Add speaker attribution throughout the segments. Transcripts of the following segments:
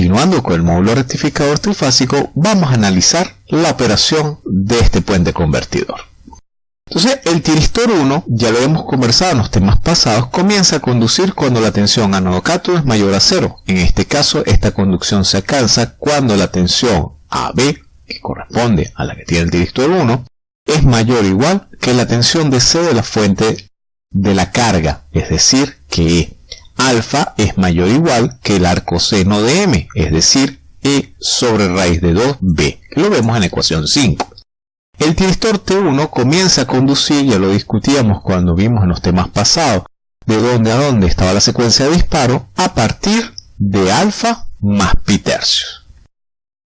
Speaker 1: continuando con el módulo rectificador trifásico, vamos a analizar la operación de este puente convertidor. Entonces, el tiristor 1, ya lo hemos conversado en los temas pasados, comienza a conducir cuando la tensión anodo-cátodo es mayor a cero. En este caso, esta conducción se alcanza cuando la tensión AB, que corresponde a la que tiene el tiristor 1, es mayor o igual que la tensión de C de la fuente de la carga, es decir, que alfa es mayor o igual que el arco seno de M, es decir, E sobre raíz de 2B, que lo vemos en la ecuación 5. El tiristor T1 comienza a conducir, ya lo discutíamos cuando vimos en los temas pasados, de dónde a dónde estaba la secuencia de disparo, a partir de alfa más pi tercios.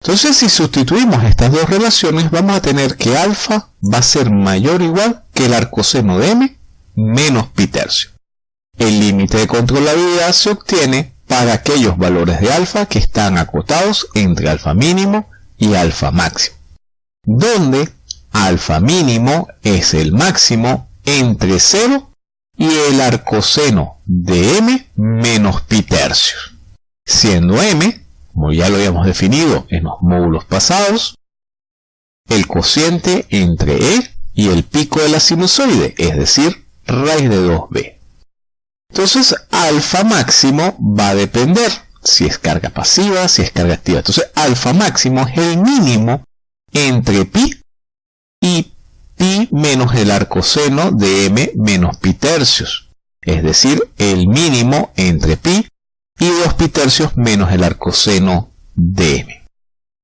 Speaker 1: Entonces, si sustituimos estas dos relaciones, vamos a tener que alfa va a ser mayor o igual que el arcoseno de m menos pi tercio. El límite de controlabilidad se obtiene para aquellos valores de alfa que están acotados entre alfa mínimo y alfa máximo, donde alfa mínimo es el máximo entre 0 y el arcoseno de m menos pi tercios, siendo m, como ya lo habíamos definido en los módulos pasados, el cociente entre e y el pico de la sinusoide, es decir, raíz de 2b. Entonces, alfa máximo va a depender si es carga pasiva, si es carga activa. Entonces, alfa máximo es el mínimo entre pi y pi menos el arcoseno de m menos pi tercios, es decir, el mínimo entre pi y 2 pi tercios menos el arcoseno de m.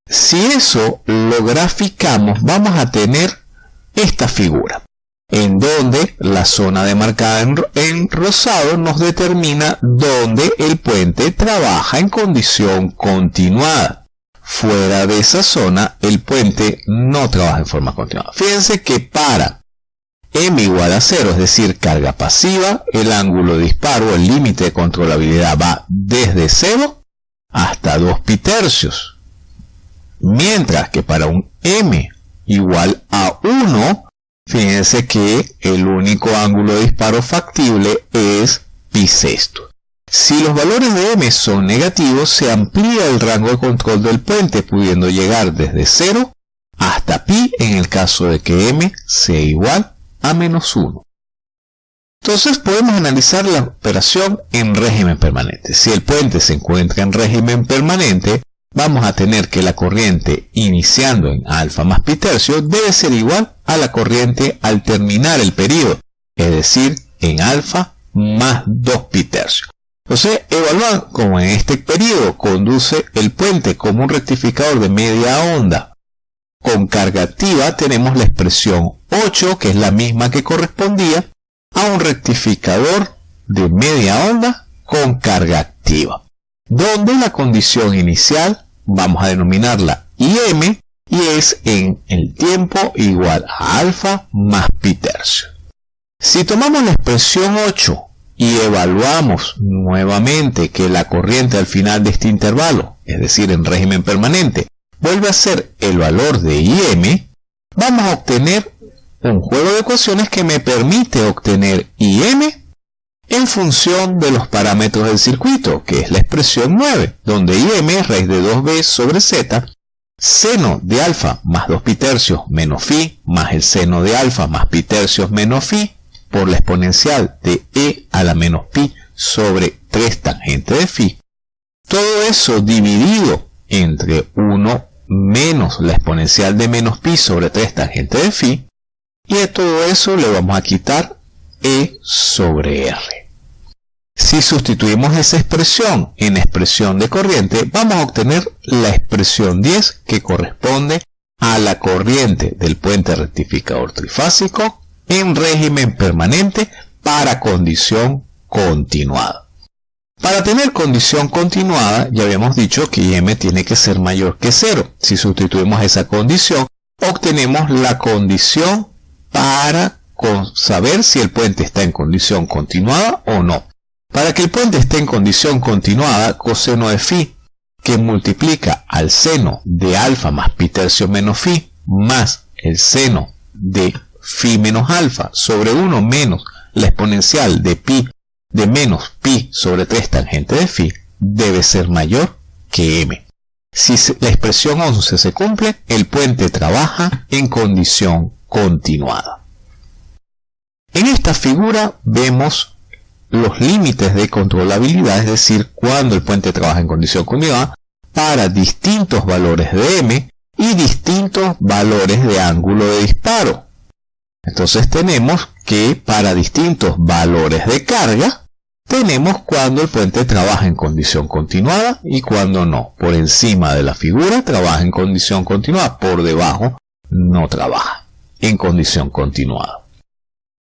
Speaker 1: Si eso lo graficamos, vamos a tener esta figura, en donde la zona demarcada en, en rosado nos determina dónde el puente trabaja en condición continuada. Fuera de esa zona, el puente no trabaja en forma continuada. Fíjense que para m igual a 0, es decir, carga pasiva, el ángulo de disparo, el límite de controlabilidad va desde 0 hasta 2 pi tercios. Mientras que para un m igual a 1, fíjense que el único ángulo de disparo factible es pi sexto. Si los valores de m son negativos, se amplía el rango de control del puente, pudiendo llegar desde 0 hasta pi en el caso de que m sea igual a menos 1. Entonces podemos analizar la operación en régimen permanente. Si el puente se encuentra en régimen permanente, vamos a tener que la corriente iniciando en alfa más pi tercio debe ser igual a la corriente al terminar el periodo, es decir, en alfa más 2 pi tercio. Entonces, evaluar como en este periodo conduce el puente como un rectificador de media onda con carga activa, tenemos la expresión 8, que es la misma que correspondía a un rectificador de media onda con carga activa, donde la condición inicial vamos a denominarla IM y es en el tiempo igual a alfa más pi tercio. Si tomamos la expresión 8 y evaluamos nuevamente que la corriente al final de este intervalo, es decir, en régimen permanente, vuelve a ser el valor de IM, vamos a obtener un juego de ecuaciones que me permite obtener IM en función de los parámetros del circuito, que es la expresión 9, donde IM es raíz de 2b sobre z, seno de alfa más 2 pi tercios menos phi, más el seno de alfa más pi tercios menos phi, por la exponencial de e a la menos pi sobre 3 tangente de phi. Todo eso dividido entre 1 menos la exponencial de menos pi sobre 3 tangente de phi. Y de todo eso le vamos a quitar e sobre r. Si sustituimos esa expresión en expresión de corriente, vamos a obtener la expresión 10 que corresponde a la corriente del puente rectificador trifásico en régimen permanente para condición continuada. Para tener condición continuada, ya habíamos dicho que IM tiene que ser mayor que 0. Si sustituimos esa condición, obtenemos la condición para saber si el puente está en condición continuada o no. Para que el puente esté en condición continuada, coseno de phi, que multiplica al seno de alfa más pi tercio menos phi, más el seno de phi menos alfa sobre 1 menos la exponencial de pi de menos pi sobre 3 tangente de phi debe ser mayor que m. Si la expresión 11 se cumple, el puente trabaja en condición continuada. En esta figura vemos los límites de controlabilidad, es decir, cuando el puente trabaja en condición continuada, para distintos valores de m y distintos valores de ángulo de disparo. Entonces tenemos que para distintos valores de carga, tenemos cuando el puente trabaja en condición continuada y cuando no. Por encima de la figura trabaja en condición continuada, por debajo no trabaja en condición continuada.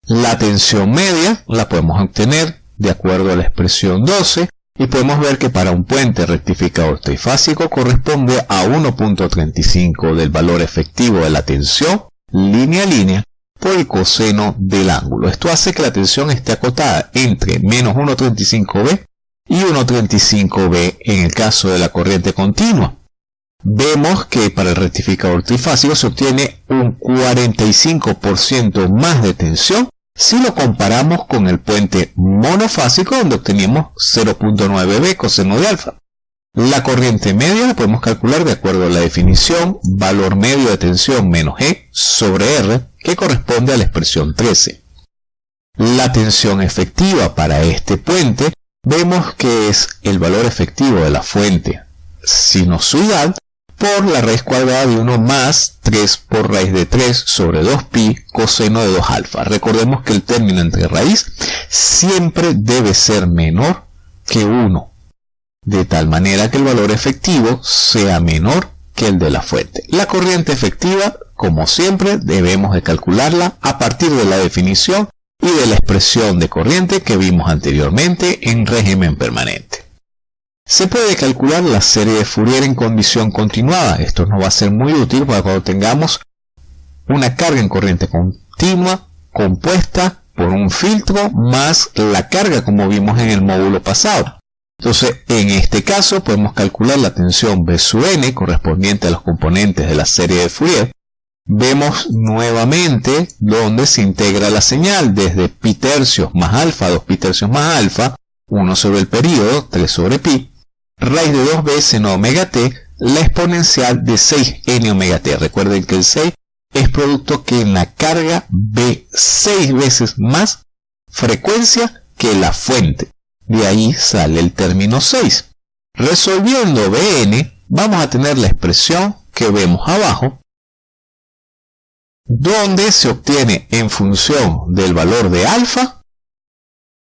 Speaker 1: La tensión media la podemos obtener de acuerdo a la expresión 12 y podemos ver que para un puente rectificador trifásico corresponde a 1.35 del valor efectivo de la tensión línea a línea por el coseno del ángulo. Esto hace que la tensión esté acotada entre menos 1.35b y 1.35b en el caso de la corriente continua. Vemos que para el rectificador trifásico se obtiene un 45% más de tensión si lo comparamos con el puente monofásico donde obteníamos 0.9b coseno de alfa. La corriente media la podemos calcular de acuerdo a la definición valor medio de tensión menos E sobre R que corresponde a la expresión 13. La tensión efectiva para este puente vemos que es el valor efectivo de la fuente sinusoidal por la raíz cuadrada de 1 más 3 por raíz de 3 sobre 2pi coseno de 2 alfa. Recordemos que el término entre raíz siempre debe ser menor que 1, de tal manera que el valor efectivo sea menor que el de la fuente. La corriente efectiva, como siempre, debemos de calcularla a partir de la definición y de la expresión de corriente que vimos anteriormente en régimen permanente. Se puede calcular la serie de Fourier en condición continuada. Esto nos va a ser muy útil para cuando tengamos una carga en corriente continua compuesta por un filtro más la carga como vimos en el módulo pasado. Entonces, en este caso podemos calcular la tensión B sub n correspondiente a los componentes de la serie de Fourier. Vemos nuevamente donde se integra la señal desde pi tercios más alfa, 2 pi tercios más alfa, 1 sobre el periodo, 3 sobre pi, raíz de 2 veces en omega t la exponencial de 6n omega t. Recuerden que el 6 es producto que en la carga ve 6 veces más frecuencia que la fuente. De ahí sale el término 6. Resolviendo Bn, vamos a tener la expresión que vemos abajo, donde se obtiene en función del valor de alfa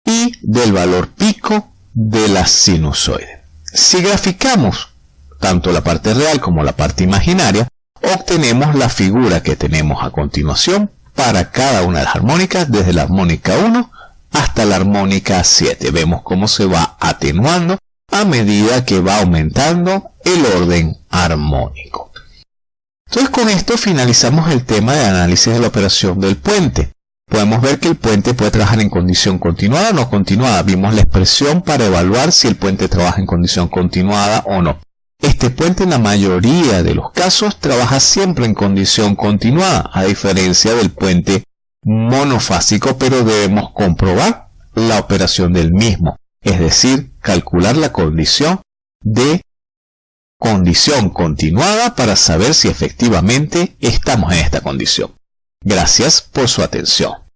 Speaker 1: y del valor pico de la sinusoide. Si graficamos tanto la parte real como la parte imaginaria, obtenemos la figura que tenemos a continuación para cada una de las armónicas, desde la armónica 1 hasta la armónica 7. Vemos cómo se va atenuando a medida que va aumentando el orden armónico. Entonces con esto finalizamos el tema de análisis de la operación del puente podemos ver que el puente puede trabajar en condición continuada o no continuada. Vimos la expresión para evaluar si el puente trabaja en condición continuada o no. Este puente en la mayoría de los casos trabaja siempre en condición continuada, a diferencia del puente monofásico, pero debemos comprobar la operación del mismo, es decir, calcular la condición de condición continuada para saber si efectivamente estamos en esta condición. Gracias por su atención.